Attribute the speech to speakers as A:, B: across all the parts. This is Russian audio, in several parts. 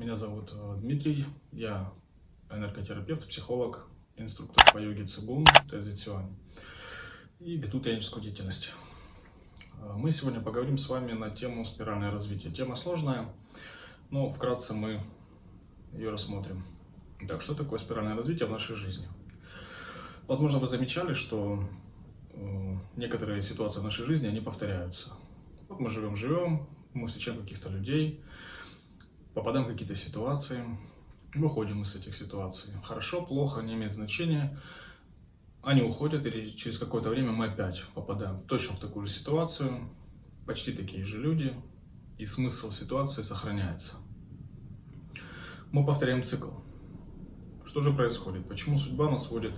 A: Меня зовут э, Дмитрий, я энерготерапевт, психолог, инструктор по йоге Цигун, Тэзицюань и веду тренерскую деятельность. Э, Мы сегодня поговорим с вами на тему спиральное развитие. Тема сложная, но вкратце мы ее рассмотрим. Так, что такое спиральное развитие в нашей жизни? Возможно, вы замечали, что э, некоторые ситуации в нашей жизни, они повторяются. Вот мы живем-живем, мы встречаем каких-то людей, попадаем в какие-то ситуации, выходим из этих ситуаций. Хорошо, плохо, не имеет значения. Они уходят, и через какое-то время мы опять попадаем точно в такую же ситуацию, почти такие же люди, и смысл ситуации сохраняется. Мы повторяем цикл. Что же происходит? Почему судьба нас водит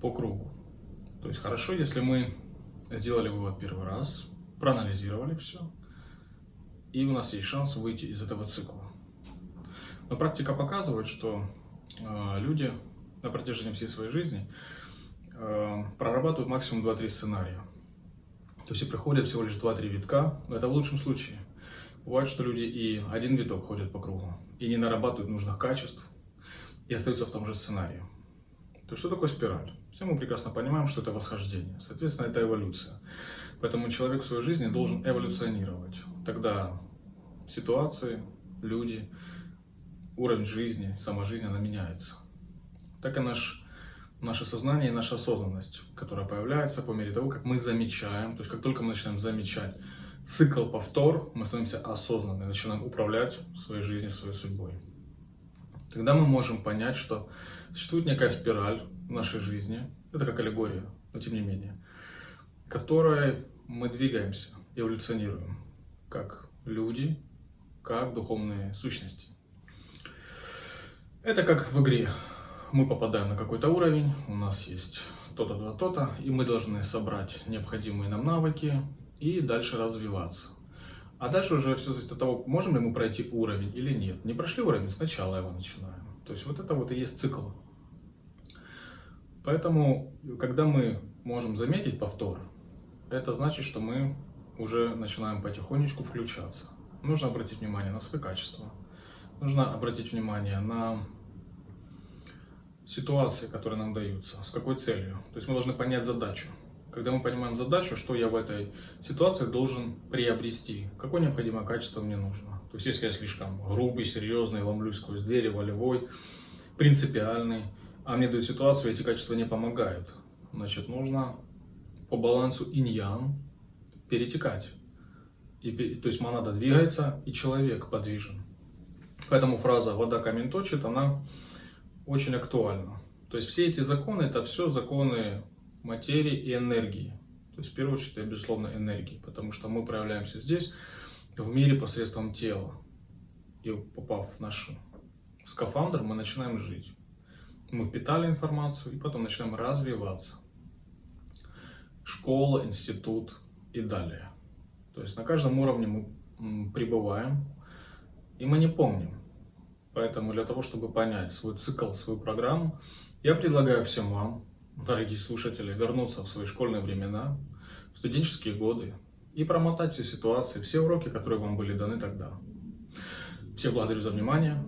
A: по кругу? То есть хорошо, если мы сделали вывод первый раз, проанализировали все, и у нас есть шанс выйти из этого цикла. Но практика показывает, что э, люди на протяжении всей своей жизни э, прорабатывают максимум 2-3 сценария. То есть и приходят всего лишь 2-3 витка, это в лучшем случае. Бывает, что люди и один виток ходят по кругу, и не нарабатывают нужных качеств, и остаются в том же сценарии. То есть что такое спираль? Все мы прекрасно понимаем, что это восхождение. Соответственно, это эволюция. Поэтому человек в своей жизни должен эволюционировать. Тогда ситуации, люди, уровень жизни, сама жизнь, она меняется. Так и наш, наше сознание и наша осознанность, которая появляется по мере того, как мы замечаем, то есть как только мы начинаем замечать цикл повтор, мы становимся осознанными, начинаем управлять своей жизнью, своей судьбой. Тогда мы можем понять, что существует некая спираль в нашей жизни, это как аллегория, но тем не менее, которой мы двигаемся, эволюционируем, как люди, как духовные сущности. Это как в игре. Мы попадаем на какой-то уровень, у нас есть то-то, то-то, то-то, и мы должны собрать необходимые нам навыки и дальше развиваться. А дальше уже все зависит от того, можем ли мы пройти уровень или нет. Не прошли уровень, сначала его начинаем. То есть вот это вот и есть цикл. Поэтому, когда мы можем заметить повтор, это значит, что мы уже начинаем потихонечку включаться. Нужно обратить внимание на свои качества. Нужно обратить внимание на ситуации, которые нам даются, с какой целью. То есть мы должны понять задачу. Когда мы понимаем задачу, что я в этой ситуации должен приобрести, какое необходимое качество мне нужно. То есть если я слишком грубый, серьезный, ломлюсь сквозь двери, волевой, принципиальный, а мне дают ситуацию, эти качества не помогают, значит нужно по балансу инь-ян перетекать. И, то есть монада двигается, и человек подвижен. Поэтому фраза «вода камень точит», она очень актуальна. То есть все эти законы, это все законы материи и энергии. То есть в первую очередь безусловно, энергии, потому что мы проявляемся здесь, в мире посредством тела. И попав в наш скафандр, мы начинаем жить. Мы впитали информацию и потом начинаем развиваться. Школа, институт и далее. То есть на каждом уровне мы пребываем, и мы не помним. Поэтому для того, чтобы понять свой цикл, свою программу, я предлагаю всем вам, дорогие слушатели, вернуться в свои школьные времена, в студенческие годы и промотать все ситуации, все уроки, которые вам были даны тогда. Всех благодарю за внимание.